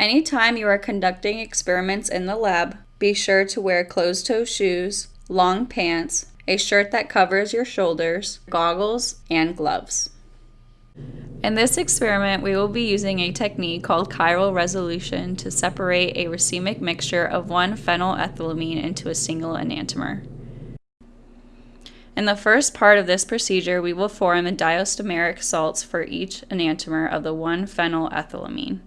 Anytime you are conducting experiments in the lab, be sure to wear closed toe shoes, long pants, a shirt that covers your shoulders, goggles, and gloves. In this experiment, we will be using a technique called chiral resolution to separate a racemic mixture of one phenylethylamine into a single enantiomer. In the first part of this procedure, we will form the diastereomeric salts for each enantiomer of the one phenylethylamine.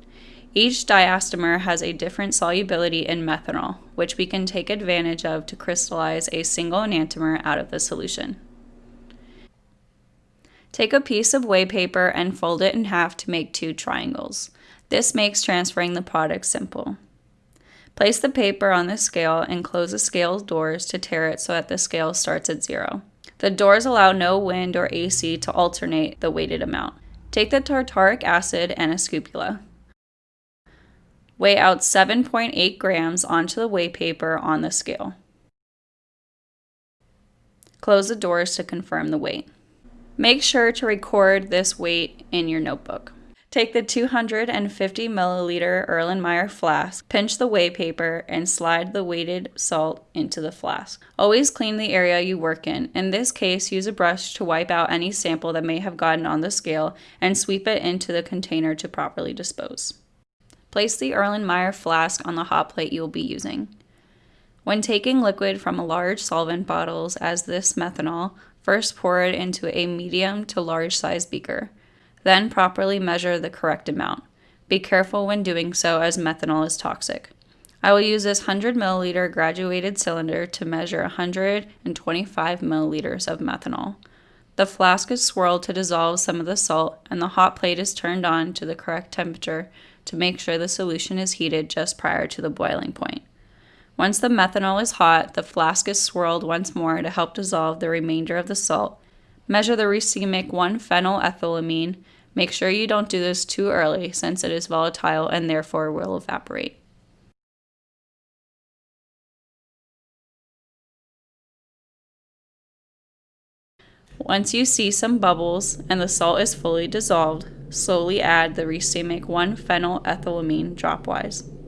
Each diastereomer has a different solubility in methanol, which we can take advantage of to crystallize a single enantiomer out of the solution. Take a piece of weigh paper and fold it in half to make two triangles. This makes transferring the product simple. Place the paper on the scale and close the scale doors to tare it so that the scale starts at zero. The doors allow no wind or AC to alternate the weighted amount. Take the tartaric acid and a scapula. Weigh out 7.8 grams onto the weigh paper on the scale. Close the doors to confirm the weight. Make sure to record this weight in your notebook. Take the 250 milliliter Erlenmeyer flask, pinch the weigh paper, and slide the weighted salt into the flask. Always clean the area you work in. In this case, use a brush to wipe out any sample that may have gotten on the scale and sweep it into the container to properly dispose. Place the Erlenmeyer flask on the hot plate you will be using. When taking liquid from a large solvent bottles as this methanol, first pour it into a medium to large size beaker. Then properly measure the correct amount. Be careful when doing so as methanol is toxic. I will use this 100 milliliter graduated cylinder to measure 125 milliliters of methanol. The flask is swirled to dissolve some of the salt, and the hot plate is turned on to the correct temperature to make sure the solution is heated just prior to the boiling point. Once the methanol is hot, the flask is swirled once more to help dissolve the remainder of the salt. Measure the racemic 1-phenylethylamine Make sure you don't do this too early since it is volatile and therefore will evaporate. Once you see some bubbles and the salt is fully dissolved, slowly add the racemic 1-phenylethylamine dropwise.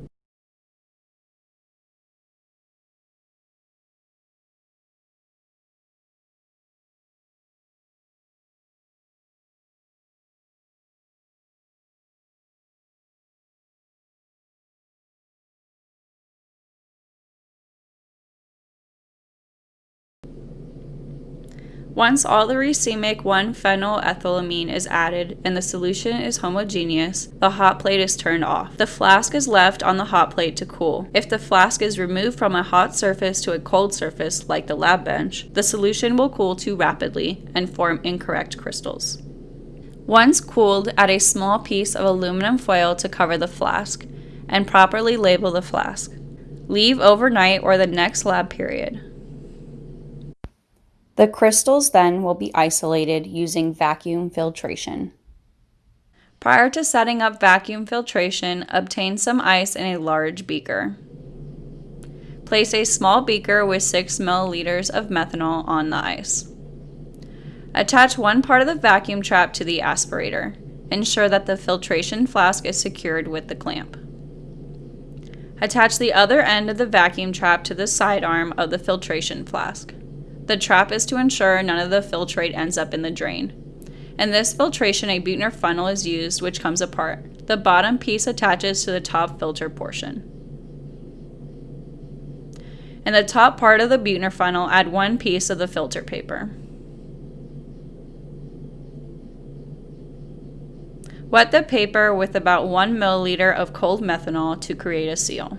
Once all the racemic 1-phenylethylamine is added and the solution is homogeneous, the hot plate is turned off. The flask is left on the hot plate to cool. If the flask is removed from a hot surface to a cold surface, like the lab bench, the solution will cool too rapidly and form incorrect crystals. Once cooled, add a small piece of aluminum foil to cover the flask and properly label the flask. Leave overnight or the next lab period. The crystals then will be isolated using vacuum filtration. Prior to setting up vacuum filtration, obtain some ice in a large beaker. Place a small beaker with 6 milliliters of methanol on the ice. Attach one part of the vacuum trap to the aspirator. Ensure that the filtration flask is secured with the clamp. Attach the other end of the vacuum trap to the side arm of the filtration flask. The trap is to ensure none of the filtrate ends up in the drain. In this filtration, a Buechner funnel is used, which comes apart. The bottom piece attaches to the top filter portion. In the top part of the Buechner funnel, add one piece of the filter paper. Wet the paper with about 1 milliliter of cold methanol to create a seal.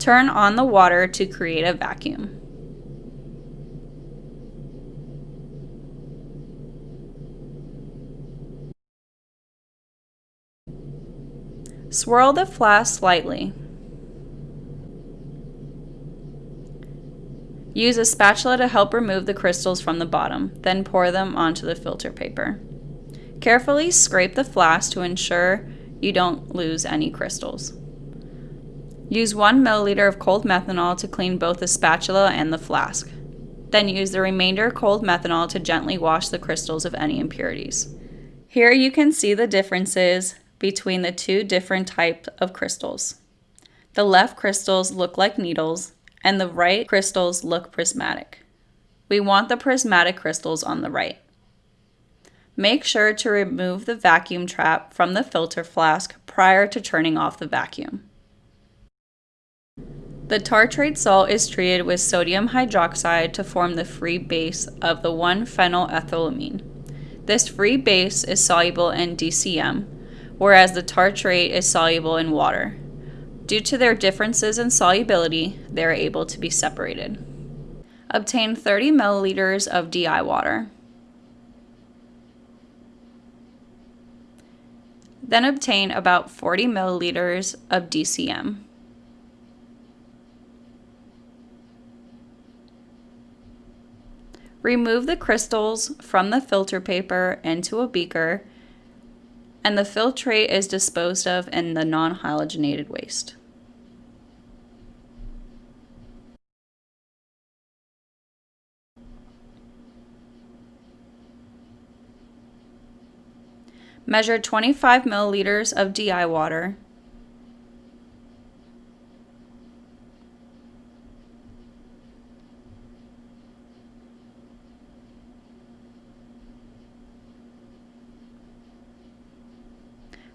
Turn on the water to create a vacuum. Swirl the flask slightly. Use a spatula to help remove the crystals from the bottom, then pour them onto the filter paper. Carefully scrape the flask to ensure you don't lose any crystals. Use 1 milliliter of cold methanol to clean both the spatula and the flask. Then use the remainder cold methanol to gently wash the crystals of any impurities. Here you can see the differences between the two different types of crystals. The left crystals look like needles, and the right crystals look prismatic. We want the prismatic crystals on the right. Make sure to remove the vacuum trap from the filter flask prior to turning off the vacuum. The tartrate salt is treated with sodium hydroxide to form the free base of the 1-phenylethylamine. This free base is soluble in DCM, whereas the tartrate is soluble in water. Due to their differences in solubility, they are able to be separated. Obtain 30 milliliters of DI water. Then obtain about 40 milliliters of DCM. Remove the crystals from the filter paper into a beaker and the filtrate is disposed of in the non-halogenated waste. Measure 25 milliliters of DI water.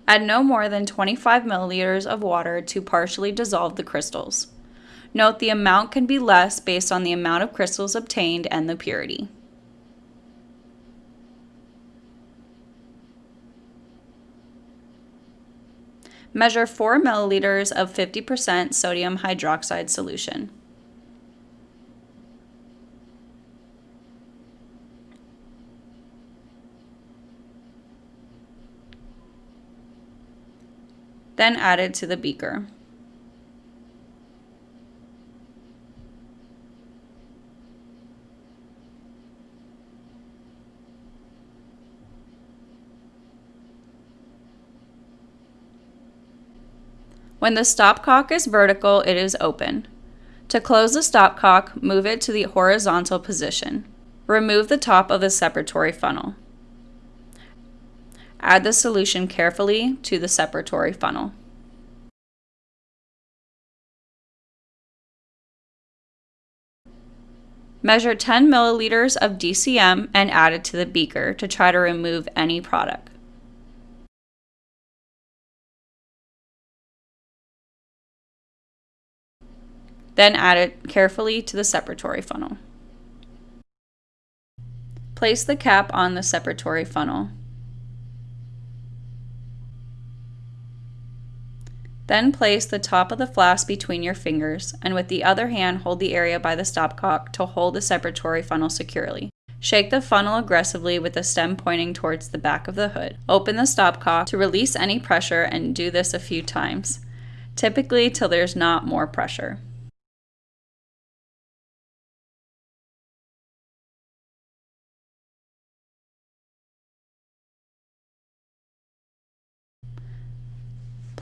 Add no more than 25 milliliters of water to partially dissolve the crystals. Note the amount can be less based on the amount of crystals obtained and the purity. Measure 4 milliliters of 50% sodium hydroxide solution. Then add it to the beaker. When the stopcock is vertical, it is open. To close the stopcock, move it to the horizontal position. Remove the top of the separatory funnel. Add the solution carefully to the separatory funnel. Measure 10 milliliters of DCM and add it to the beaker to try to remove any product. Then add it carefully to the separatory funnel. Place the cap on the separatory funnel. Then place the top of the flask between your fingers, and with the other hand hold the area by the stopcock to hold the separatory funnel securely. Shake the funnel aggressively with the stem pointing towards the back of the hood. Open the stopcock to release any pressure and do this a few times, typically till there's not more pressure.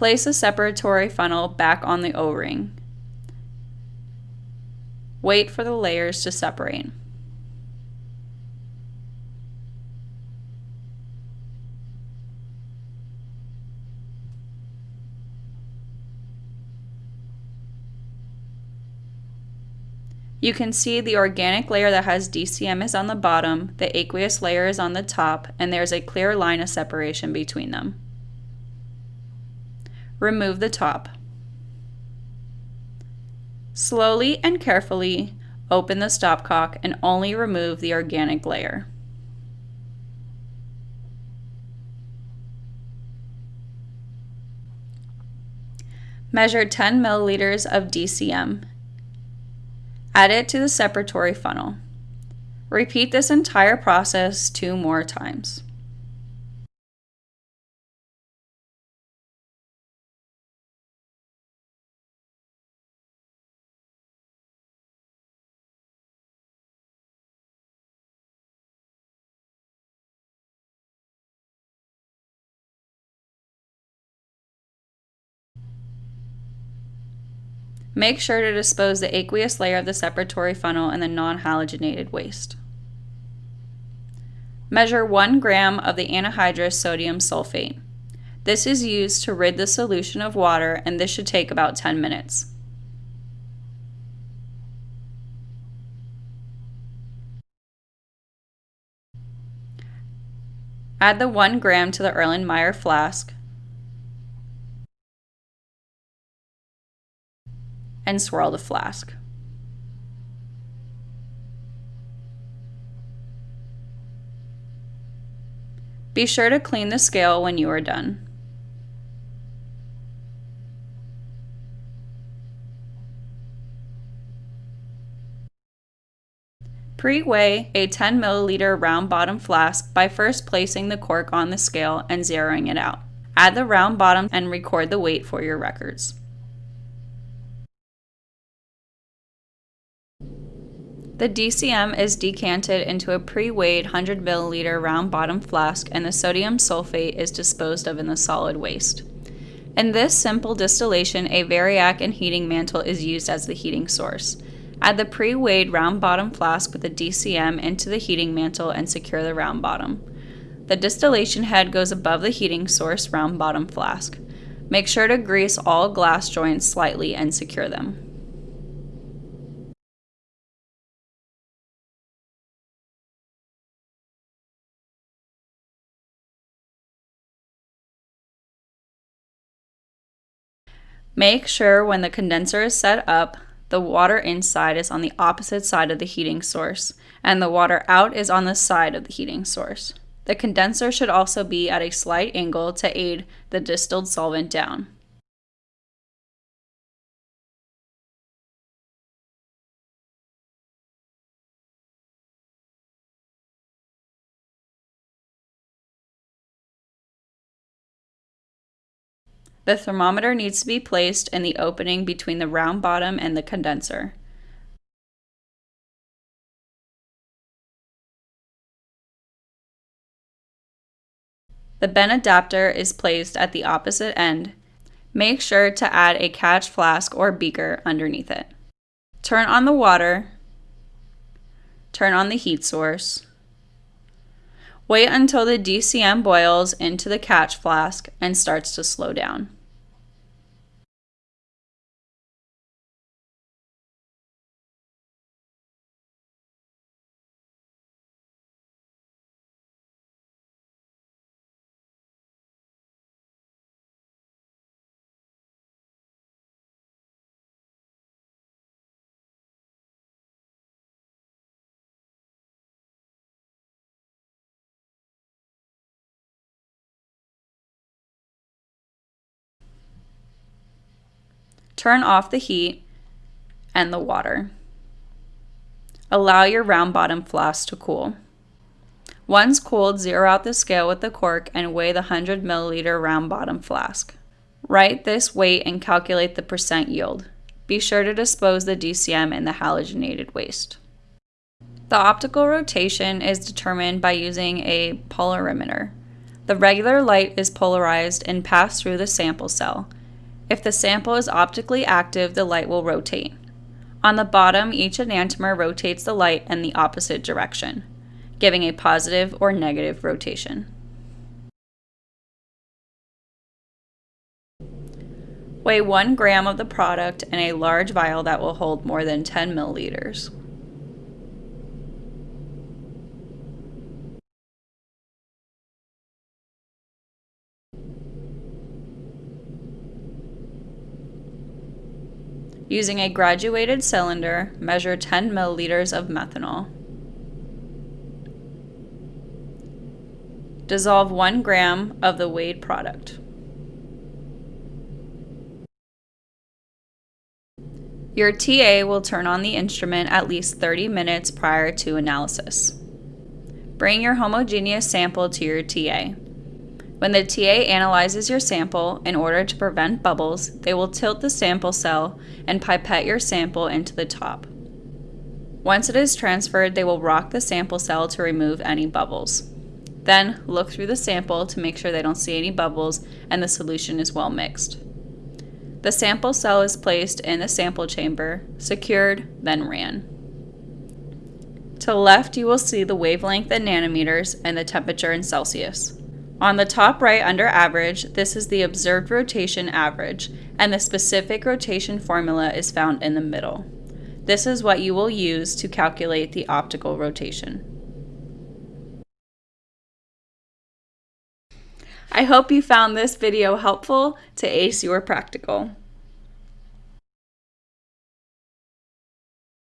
Place a separatory funnel back on the O-ring. Wait for the layers to separate. You can see the organic layer that has DCM is on the bottom, the aqueous layer is on the top, and there's a clear line of separation between them. Remove the top. Slowly and carefully open the stopcock and only remove the organic layer. Measure 10 milliliters of DCM. Add it to the separatory funnel. Repeat this entire process two more times. Make sure to dispose the aqueous layer of the separatory funnel and the non-halogenated waste. Measure 1 gram of the anhydrous sodium sulfate. This is used to rid the solution of water and this should take about 10 minutes. Add the 1 gram to the Erlenmeyer flask and swirl the flask. Be sure to clean the scale when you are done. Pre-weigh a 10 milliliter round bottom flask by first placing the cork on the scale and zeroing it out. Add the round bottom and record the weight for your records. The DCM is decanted into a pre-weighed 100 milliliter round bottom flask and the sodium sulfate is disposed of in the solid waste. In this simple distillation, a variac and heating mantle is used as the heating source. Add the pre-weighed round bottom flask with the DCM into the heating mantle and secure the round bottom. The distillation head goes above the heating source round bottom flask. Make sure to grease all glass joints slightly and secure them. Make sure when the condenser is set up, the water inside is on the opposite side of the heating source, and the water out is on the side of the heating source. The condenser should also be at a slight angle to aid the distilled solvent down. The thermometer needs to be placed in the opening between the round bottom and the condenser. The bent adapter is placed at the opposite end. Make sure to add a catch flask or beaker underneath it. Turn on the water. Turn on the heat source. Wait until the DCM boils into the catch flask and starts to slow down. Turn off the heat and the water. Allow your round bottom flask to cool. Once cooled, zero out the scale with the cork and weigh the 100 milliliter round bottom flask. Write this weight and calculate the percent yield. Be sure to dispose the DCM in the halogenated waste. The optical rotation is determined by using a polarimeter. The regular light is polarized and passed through the sample cell. If the sample is optically active, the light will rotate. On the bottom, each enantiomer rotates the light in the opposite direction, giving a positive or negative rotation. Weigh 1 gram of the product in a large vial that will hold more than 10 milliliters. Using a graduated cylinder, measure 10 milliliters of methanol. Dissolve 1 gram of the weighed product. Your TA will turn on the instrument at least 30 minutes prior to analysis. Bring your homogeneous sample to your TA. When the TA analyzes your sample, in order to prevent bubbles, they will tilt the sample cell and pipette your sample into the top. Once it is transferred, they will rock the sample cell to remove any bubbles. Then, look through the sample to make sure they don't see any bubbles and the solution is well mixed. The sample cell is placed in the sample chamber, secured, then ran. To the left, you will see the wavelength in nanometers and the temperature in Celsius. On the top right under average, this is the observed rotation average, and the specific rotation formula is found in the middle. This is what you will use to calculate the optical rotation. I hope you found this video helpful to ace your practical.